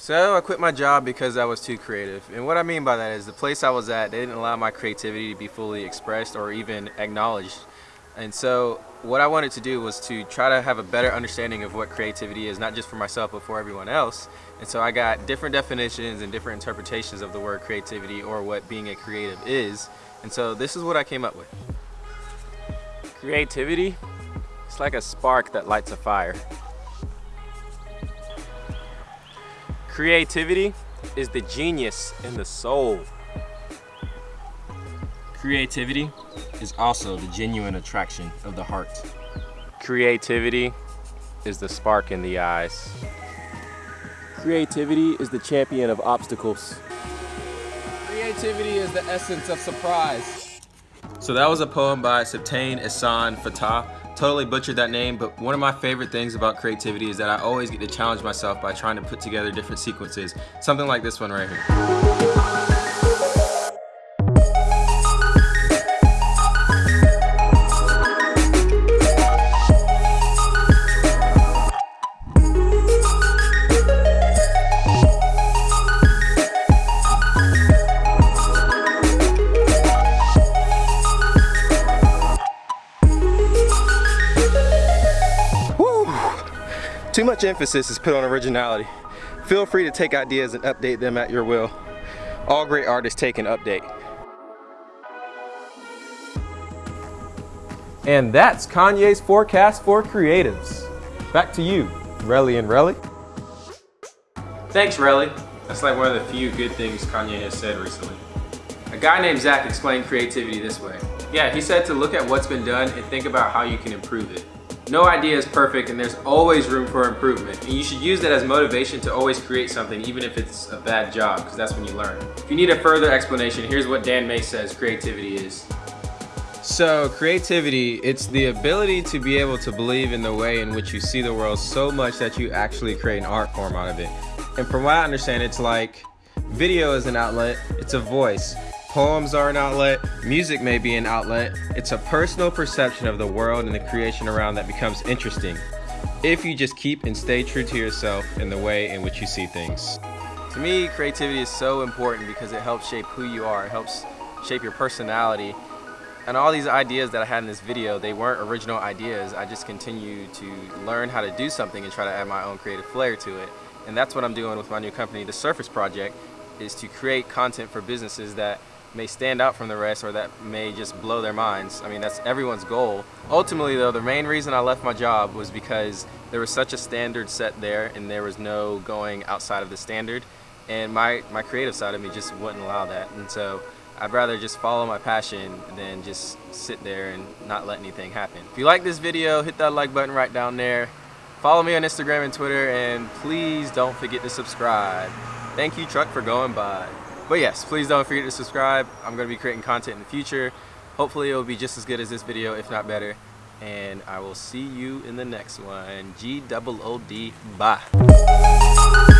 So I quit my job because I was too creative. And what I mean by that is the place I was at, they didn't allow my creativity to be fully expressed or even acknowledged. And so what I wanted to do was to try to have a better understanding of what creativity is, not just for myself, but for everyone else. And so I got different definitions and different interpretations of the word creativity or what being a creative is. And so this is what I came up with. Creativity, it's like a spark that lights a fire. Creativity is the genius in the soul. Creativity is also the genuine attraction of the heart. Creativity is the spark in the eyes. Creativity is the champion of obstacles. Creativity is the essence of surprise. So that was a poem by Septain Ehsan Fatah totally butchered that name, but one of my favorite things about creativity is that I always get to challenge myself by trying to put together different sequences. Something like this one right here. Too much emphasis is put on originality. Feel free to take ideas and update them at your will. All great artists take an update. And that's Kanye's forecast for creatives. Back to you, Relly and Relly. Thanks, Relly. That's like one of the few good things Kanye has said recently. A guy named Zach explained creativity this way. Yeah, he said to look at what's been done and think about how you can improve it. No idea is perfect and there's always room for improvement. And you should use that as motivation to always create something even if it's a bad job because that's when you learn. If you need a further explanation, here's what Dan May says creativity is. So creativity, it's the ability to be able to believe in the way in which you see the world so much that you actually create an art form out of it. And from what I understand, it's like video is an outlet, it's a voice. Poems are an outlet, music may be an outlet. It's a personal perception of the world and the creation around that becomes interesting. If you just keep and stay true to yourself in the way in which you see things. To me, creativity is so important because it helps shape who you are. It helps shape your personality. And all these ideas that I had in this video, they weren't original ideas. I just continue to learn how to do something and try to add my own creative flair to it. And that's what I'm doing with my new company, The Surface Project, is to create content for businesses that may stand out from the rest or that may just blow their minds. I mean, that's everyone's goal. Ultimately though, the main reason I left my job was because there was such a standard set there and there was no going outside of the standard. And my, my creative side of me just wouldn't allow that. And so I'd rather just follow my passion than just sit there and not let anything happen. If you like this video, hit that like button right down there. Follow me on Instagram and Twitter, and please don't forget to subscribe. Thank you, Truck, for going by. But yes, please don't forget to subscribe. I'm going to be creating content in the future. Hopefully it will be just as good as this video, if not better. And I will see you in the next one. G-double-O-D. Bye.